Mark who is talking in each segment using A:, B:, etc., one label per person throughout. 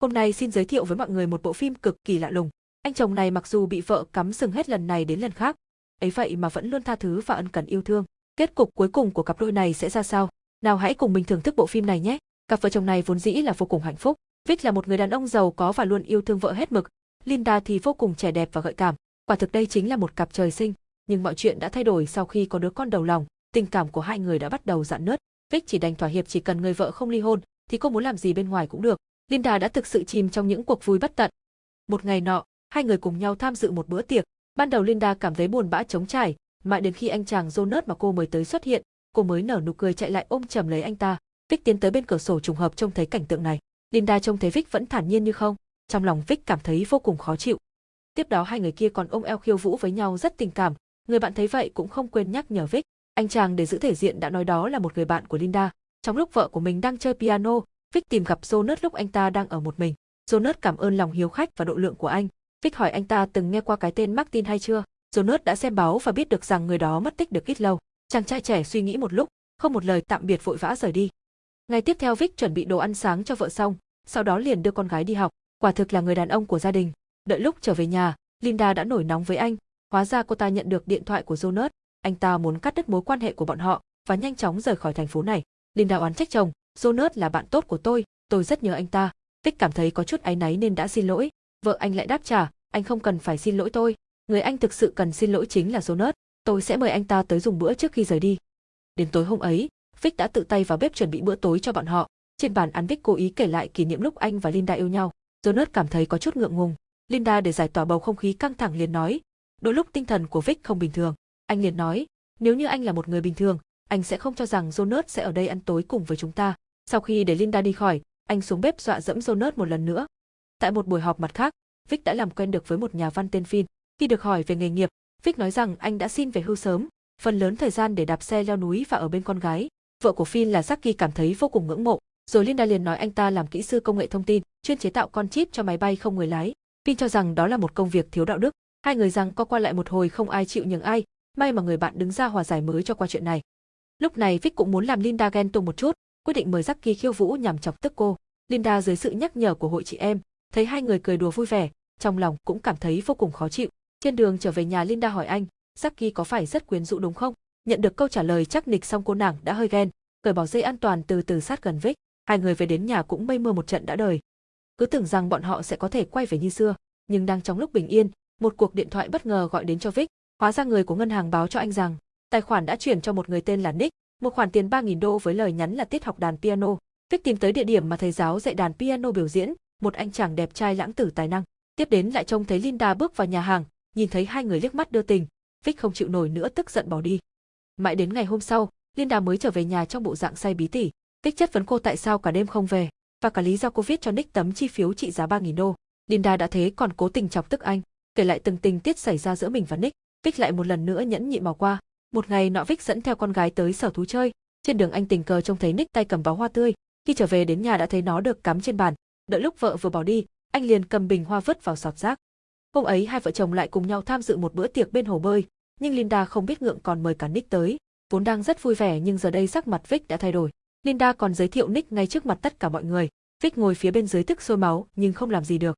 A: Hôm nay xin giới thiệu với mọi người một bộ phim cực kỳ lạ lùng. Anh chồng này mặc dù bị vợ cắm sừng hết lần này đến lần khác, ấy vậy mà vẫn luôn tha thứ và ân cần yêu thương. Kết cục cuối cùng của cặp đôi này sẽ ra sao? Nào hãy cùng mình thưởng thức bộ phim này nhé. Cặp vợ chồng này vốn dĩ là vô cùng hạnh phúc. Vic là một người đàn ông giàu có và luôn yêu thương vợ hết mực. Linda thì vô cùng trẻ đẹp và gợi cảm. Quả thực đây chính là một cặp trời sinh. Nhưng mọi chuyện đã thay đổi sau khi có đứa con đầu lòng. Tình cảm của hai người đã bắt đầu dạn nứt. Vic chỉ đành thỏa hiệp chỉ cần người vợ không ly hôn, thì cô muốn làm gì bên ngoài cũng được. Linda đã thực sự chìm trong những cuộc vui bất tận. Một ngày nọ, hai người cùng nhau tham dự một bữa tiệc. Ban đầu Linda cảm thấy buồn bã trống trải, mãi đến khi anh chàng Jonas mà cô mới tới xuất hiện, cô mới nở nụ cười chạy lại ôm chầm lấy anh ta. Vic tiến tới bên cửa sổ trùng hợp trông thấy cảnh tượng này. Linda trông thấy Vic vẫn thản nhiên như không, trong lòng Vic cảm thấy vô cùng khó chịu. Tiếp đó hai người kia còn ôm eo khiêu vũ với nhau rất tình cảm, người bạn thấy vậy cũng không quên nhắc nhở Vic. Anh chàng để giữ thể diện đã nói đó là một người bạn của Linda. Trong lúc vợ của mình đang chơi piano, Vic tìm gặp Jonas lúc anh ta đang ở một mình. Jonas cảm ơn lòng hiếu khách và độ lượng của anh. Vic hỏi anh ta từng nghe qua cái tên Martin hay chưa. Jonas đã xem báo và biết được rằng người đó mất tích được ít lâu. Chàng trai trẻ suy nghĩ một lúc, không một lời tạm biệt vội vã rời đi. Ngày tiếp theo Vic chuẩn bị đồ ăn sáng cho vợ xong, sau đó liền đưa con gái đi học. Quả thực là người đàn ông của gia đình. Đợi lúc trở về nhà, Linda đã nổi nóng với anh. Hóa ra cô ta nhận được điện thoại của Jonas. Anh ta muốn cắt đứt mối quan hệ của bọn họ và nhanh chóng rời khỏi thành phố này. Linda oán trách chồng, Jonas là bạn tốt của tôi, tôi rất nhớ anh ta. Tích cảm thấy có chút áy náy nên đã xin lỗi. Vợ anh lại đáp trả, anh không cần phải xin lỗi tôi. Người anh thực sự cần xin lỗi chính là Jonas. Tôi sẽ mời anh ta tới dùng bữa trước khi rời đi. Đến tối hôm ấy, Vic đã tự tay vào bếp chuẩn bị bữa tối cho bọn họ. Trên bàn ăn Vic cố ý kể lại kỷ niệm lúc anh và Linda yêu nhau. Jonas cảm thấy có chút ngượng ngùng. Linda để giải tỏa bầu không khí căng thẳng liền nói, đôi lúc tinh thần của Vic không bình thường. Anh liền nói, nếu như anh là một người bình thường, anh sẽ không cho rằng Jonas sẽ ở đây ăn tối cùng với chúng ta. Sau khi để Linda đi khỏi, anh xuống bếp dọa dẫm Jonas một lần nữa. Tại một buổi họp mặt khác, Vic đã làm quen được với một nhà văn tên Phin. Khi được hỏi về nghề nghiệp, Vic nói rằng anh đã xin về hưu sớm, phần lớn thời gian để đạp xe leo núi và ở bên con gái. Vợ của Phin là Jackie cảm thấy vô cùng ngưỡng mộ, rồi Linda liền nói anh ta làm kỹ sư công nghệ thông tin, chuyên chế tạo con chip cho máy bay không người lái. Phin cho rằng đó là một công việc thiếu đạo đức. Hai người rằng co qua lại một hồi không ai chịu nhường ai, may mà người bạn đứng ra hòa giải mới cho qua chuyện này. Lúc này Vic cũng muốn làm Linda ghen tuông một chút, quyết định mời Jackie khiêu vũ nhằm chọc tức cô. Linda dưới sự nhắc nhở của hội chị em, thấy hai người cười đùa vui vẻ, trong lòng cũng cảm thấy vô cùng khó chịu. Trên đường trở về nhà Linda hỏi anh, Jackie có phải rất quyến rũ đúng không? Nhận được câu trả lời chắc nịch xong cô nàng đã hơi ghen, cởi bỏ dây an toàn từ từ sát gần Vic. Hai người về đến nhà cũng mây mưa một trận đã đời. Cứ tưởng rằng bọn họ sẽ có thể quay về như xưa, nhưng đang trong lúc bình yên, một cuộc điện thoại bất ngờ gọi đến cho Vic. Hóa ra người của ngân hàng báo cho anh rằng tài khoản đã chuyển cho một người tên là Nick, một khoản tiền 3.000 đô với lời nhắn là tiết học đàn piano. Vic tìm tới địa điểm mà thầy giáo dạy đàn piano biểu diễn, một anh chàng đẹp trai lãng tử tài năng. Tiếp đến lại trông thấy Linda bước vào nhà hàng, nhìn thấy hai người liếc mắt đưa tình, Vic không chịu nổi nữa tức giận bỏ đi. Mãi đến ngày hôm sau, Linda mới trở về nhà trong bộ dạng say bí tỉ. Vic chất vấn cô tại sao cả đêm không về, và cả lý do cô viết cho Nick tấm chi phiếu trị giá 3.000 đô. Linda đã thế còn cố tình chọc tức anh, kể lại từng tình tiết xảy ra giữa mình và Nick. Vic lại một lần nữa nhẫn nhịn bỏ qua. Một ngày nọ Vích dẫn theo con gái tới sở thú chơi, trên đường anh tình cờ trông thấy Nick tay cầm bó hoa tươi, khi trở về đến nhà đã thấy nó được cắm trên bàn, đợi lúc vợ vừa bỏ đi, anh liền cầm bình hoa vứt vào sọt rác. Hôm ấy hai vợ chồng lại cùng nhau tham dự một bữa tiệc bên hồ bơi, nhưng Linda không biết ngượng còn mời cả Nick tới, vốn đang rất vui vẻ nhưng giờ đây sắc mặt Vic đã thay đổi. Linda còn giới thiệu Nick ngay trước mặt tất cả mọi người. Vic ngồi phía bên dưới tức sôi máu nhưng không làm gì được.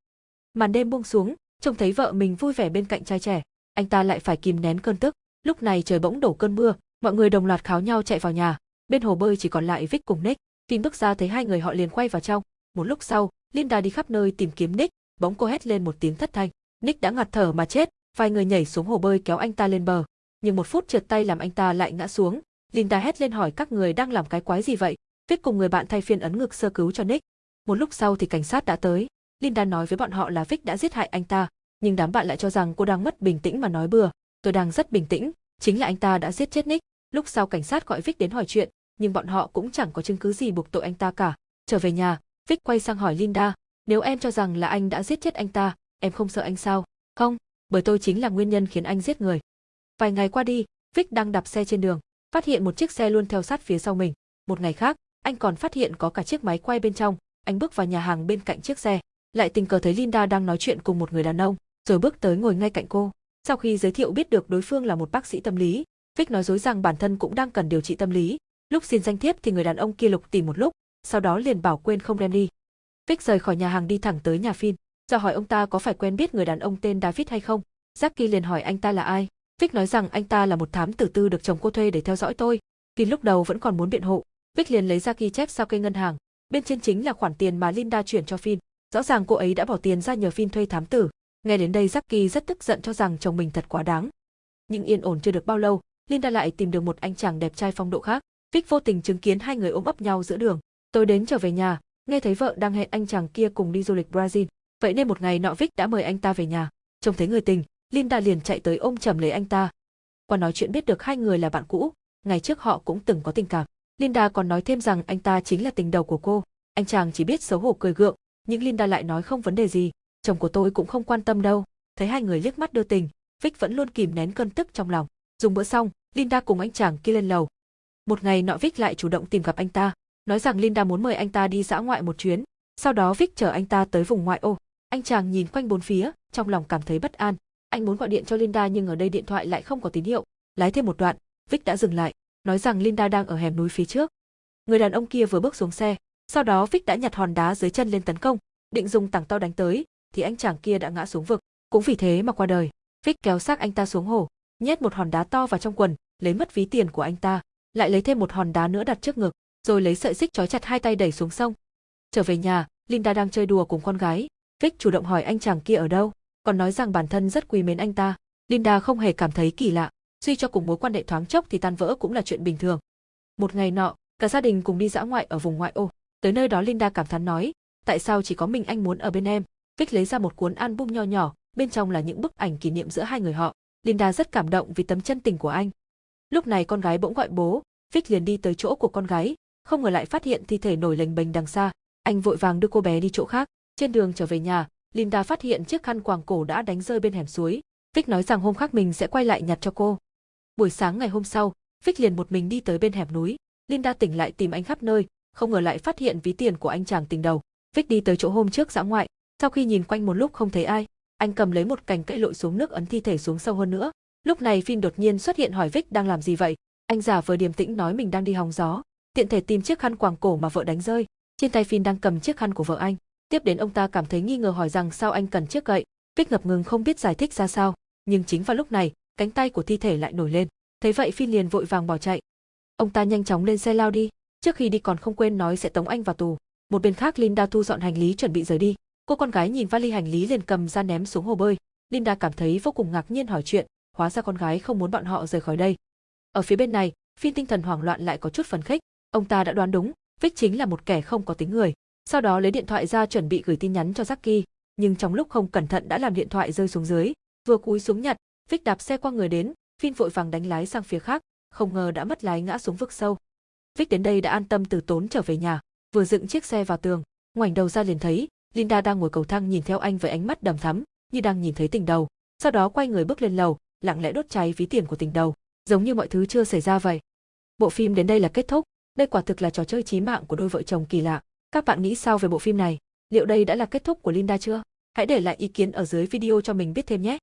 A: Màn đêm buông xuống, trông thấy vợ mình vui vẻ bên cạnh trai trẻ, anh ta lại phải kìm nén cơn tức. Lúc này trời bỗng đổ cơn mưa, mọi người đồng loạt kháo nhau chạy vào nhà. Bên hồ bơi chỉ còn lại Vic cùng Nick. Tin bước ra thấy hai người họ liền quay vào trong. Một lúc sau, Linda đi khắp nơi tìm kiếm Nick, bỗng cô hét lên một tiếng thất thanh. Nick đã ngạt thở mà chết, vài người nhảy xuống hồ bơi kéo anh ta lên bờ. Nhưng một phút trượt tay làm anh ta lại ngã xuống. Linda hét lên hỏi các người đang làm cái quái gì vậy. Vic cùng người bạn thay phiên ấn ngực sơ cứu cho Nick. Một lúc sau thì cảnh sát đã tới. Linda nói với bọn họ là Vic đã giết hại anh ta, nhưng đám bạn lại cho rằng cô đang mất bình tĩnh mà nói bừa. Tôi đang rất bình tĩnh, chính là anh ta đã giết chết Nick. Lúc sau cảnh sát gọi Vic đến hỏi chuyện, nhưng bọn họ cũng chẳng có chứng cứ gì buộc tội anh ta cả. Trở về nhà, Vic quay sang hỏi Linda, nếu em cho rằng là anh đã giết chết anh ta, em không sợ anh sao? Không, bởi tôi chính là nguyên nhân khiến anh giết người. Vài ngày qua đi, Vic đang đạp xe trên đường, phát hiện một chiếc xe luôn theo sát phía sau mình. Một ngày khác, anh còn phát hiện có cả chiếc máy quay bên trong, anh bước vào nhà hàng bên cạnh chiếc xe, lại tình cờ thấy Linda đang nói chuyện cùng một người đàn ông, rồi bước tới ngồi ngay cạnh cô. Sau khi giới thiệu biết được đối phương là một bác sĩ tâm lý, Vic nói dối rằng bản thân cũng đang cần điều trị tâm lý. Lúc xin danh thiếp thì người đàn ông kia lục tìm một lúc, sau đó liền bảo quên không đem đi. Vic rời khỏi nhà hàng đi thẳng tới nhà Phin, do hỏi ông ta có phải quen biết người đàn ông tên David hay không. Jackie liền hỏi anh ta là ai. Vic nói rằng anh ta là một thám tử tư được chồng cô thuê để theo dõi tôi. Phin lúc đầu vẫn còn muốn biện hộ. Vic liền lấy ra ghi chép sao cây ngân hàng. Bên trên chính là khoản tiền mà Linda chuyển cho Phin. Rõ ràng cô ấy đã bỏ tiền ra nhờ Phin thuê thám tử. Nghe đến đây Jackie rất tức giận cho rằng chồng mình thật quá đáng. Nhưng yên ổn chưa được bao lâu, Linda lại tìm được một anh chàng đẹp trai phong độ khác. Vic vô tình chứng kiến hai người ôm ấp nhau giữa đường. Tôi đến trở về nhà, nghe thấy vợ đang hẹn anh chàng kia cùng đi du lịch Brazil. Vậy nên một ngày nọ Vic đã mời anh ta về nhà. Trông thấy người tình, Linda liền chạy tới ôm chầm lấy anh ta. Qua nói chuyện biết được hai người là bạn cũ, ngày trước họ cũng từng có tình cảm. Linda còn nói thêm rằng anh ta chính là tình đầu của cô. Anh chàng chỉ biết xấu hổ cười gượng, nhưng Linda lại nói không vấn đề gì, chồng của tôi cũng không quan tâm đâu. Thấy hai người liếc mắt đưa tình, Vích vẫn luôn kìm nén cơn tức trong lòng. Dùng bữa xong, Linda cùng anh chàng kia lên lầu. Một ngày nọ Vích lại chủ động tìm gặp anh ta, nói rằng Linda muốn mời anh ta đi dã ngoại một chuyến. Sau đó Vích chở anh ta tới vùng ngoại ô. Anh chàng nhìn quanh bốn phía, trong lòng cảm thấy bất an. Anh muốn gọi điện cho Linda nhưng ở đây điện thoại lại không có tín hiệu. Lái thêm một đoạn, Vích đã dừng lại, nói rằng Linda đang ở hẻm núi phía trước. Người đàn ông kia vừa bước xuống xe, sau đó Vích đã nhặt hòn đá dưới chân lên tấn công, định dùng tảng to đánh tới, thì anh chàng kia đã ngã xuống vực, cũng vì thế mà qua đời. Vic kéo xác anh ta xuống hồ, nhét một hòn đá to vào trong quần, lấy mất ví tiền của anh ta, lại lấy thêm một hòn đá nữa đặt trước ngực, rồi lấy sợi xích trói chặt hai tay đẩy xuống sông. Trở về nhà, Linda đang chơi đùa cùng con gái, Vic chủ động hỏi anh chàng kia ở đâu, còn nói rằng bản thân rất quý mến anh ta. Linda không hề cảm thấy kỳ lạ, suy cho cùng mối quan hệ thoáng chốc thì tan vỡ cũng là chuyện bình thường. Một ngày nọ, cả gia đình cùng đi dã ngoại ở vùng ngoại ô. Tới nơi đó Linda cảm thán nói, tại sao chỉ có mình anh muốn ở bên em? Vic lấy ra một cuốn album nho nhỏ, bên trong là những bức ảnh kỷ niệm giữa hai người họ. Linda rất cảm động vì tấm chân tình của anh. Lúc này con gái bỗng gọi bố, Vic liền đi tới chỗ của con gái, không ngờ lại phát hiện thi thể nổi lềnh bềnh đằng xa. Anh vội vàng đưa cô bé đi chỗ khác. Trên đường trở về nhà, Linda phát hiện chiếc khăn quàng cổ đã đánh rơi bên hẻm suối. Vic nói rằng hôm khác mình sẽ quay lại nhặt cho cô. Buổi sáng ngày hôm sau, Vic liền một mình đi tới bên hẻm núi. Linda tỉnh lại tìm anh khắp nơi, không ngờ lại phát hiện ví tiền của anh chàng tình đầu. Vic đi tới chỗ hôm trước dã ngoại, sau khi nhìn quanh một lúc không thấy ai, anh cầm lấy một cành cây lội xuống nước ấn thi thể xuống sâu hơn nữa. Lúc này Phin đột nhiên xuất hiện hỏi Vic đang làm gì vậy. Anh giả vờ điềm tĩnh nói mình đang đi hóng gió, tiện thể tìm chiếc khăn quàng cổ mà vợ đánh rơi. Trên tay Phin đang cầm chiếc khăn của vợ anh. Tiếp đến ông ta cảm thấy nghi ngờ hỏi rằng sao anh cần chiếc gậy. Vic ngập ngừng không biết giải thích ra sao, nhưng chính vào lúc này, cánh tay của thi thể lại nổi lên. Thấy vậy Phin liền vội vàng bỏ chạy. Ông ta nhanh chóng lên xe lao đi, trước khi đi còn không quên nói sẽ tống anh vào tù. Một bên khác Linda thu dọn hành lý chuẩn bị rời đi. Cô con gái nhìn vali hành lý liền cầm ra ném xuống hồ bơi. Linda cảm thấy vô cùng ngạc nhiên hỏi chuyện, hóa ra con gái không muốn bọn họ rời khỏi đây. Ở phía bên này, phiên tinh thần hoảng loạn lại có chút phấn khích, ông ta đã đoán đúng, Vic chính là một kẻ không có tính người. Sau đó lấy điện thoại ra chuẩn bị gửi tin nhắn cho Jackie, nhưng trong lúc không cẩn thận đã làm điện thoại rơi xuống dưới, vừa cúi xuống nhặt, Vic đạp xe qua người đến, phiên vội vàng đánh lái sang phía khác, không ngờ đã mất lái ngã xuống vực sâu. Vic đến đây đã an tâm từ tốn trở về nhà, vừa dựng chiếc xe vào tường, ngoảnh đầu ra liền thấy Linda đang ngồi cầu thang nhìn theo anh với ánh mắt đầm thắm, như đang nhìn thấy tình đầu. Sau đó quay người bước lên lầu, lặng lẽ đốt cháy ví tiền của tình đầu, giống như mọi thứ chưa xảy ra vậy. Bộ phim đến đây là kết thúc, đây quả thực là trò chơi chí mạng của đôi vợ chồng kỳ lạ. Các bạn nghĩ sao về bộ phim này? Liệu đây đã là kết thúc của Linda chưa? Hãy để lại ý kiến ở dưới video cho mình biết thêm nhé.